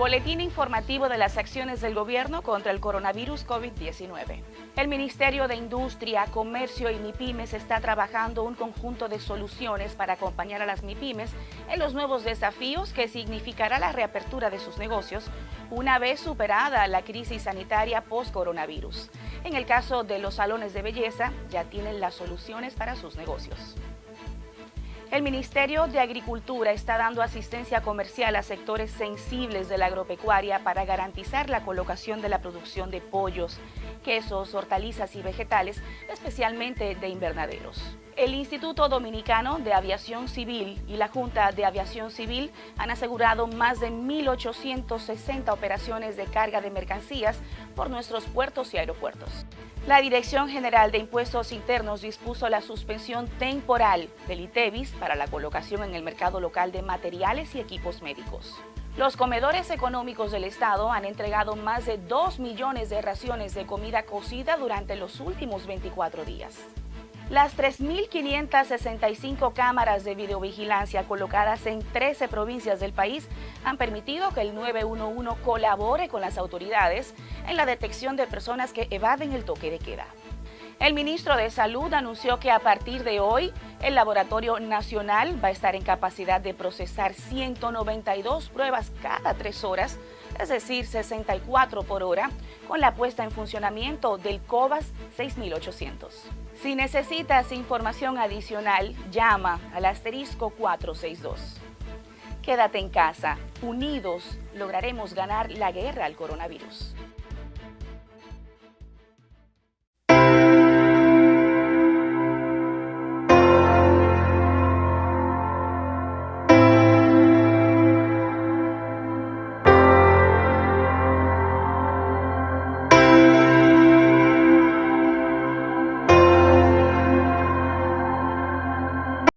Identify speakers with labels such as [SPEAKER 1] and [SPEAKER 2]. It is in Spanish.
[SPEAKER 1] Boletín informativo de las acciones del gobierno contra el coronavirus COVID-19. El Ministerio de Industria, Comercio y MIPIMES está trabajando un conjunto de soluciones para acompañar a las MIPIMES en los nuevos desafíos que significará la reapertura de sus negocios una vez superada la crisis sanitaria post-coronavirus. En el caso de los salones de belleza, ya tienen las soluciones para sus negocios. El Ministerio de Agricultura está dando asistencia comercial a sectores sensibles de la agropecuaria para garantizar la colocación de la producción de pollos, quesos, hortalizas y vegetales, especialmente de invernaderos. El Instituto Dominicano de Aviación Civil y la Junta de Aviación Civil han asegurado más de 1.860 operaciones de carga de mercancías por nuestros puertos y aeropuertos. La Dirección General de Impuestos Internos dispuso la suspensión temporal del ITEVIS para la colocación en el mercado local de materiales y equipos médicos. Los comedores económicos del Estado han entregado más de 2 millones de raciones de comida cocida durante los últimos 24 días. Las 3.565 cámaras de videovigilancia colocadas en 13 provincias del país han permitido que el 911 colabore con las autoridades en la detección de personas que evaden el toque de queda. El ministro de Salud anunció que a partir de hoy el Laboratorio Nacional va a estar en capacidad de procesar 192 pruebas cada tres horas, es decir, 64 por hora, con la puesta en funcionamiento del COVAS 6800. Si necesitas información adicional, llama al asterisco 462. Quédate en casa. Unidos lograremos ganar la guerra al coronavirus.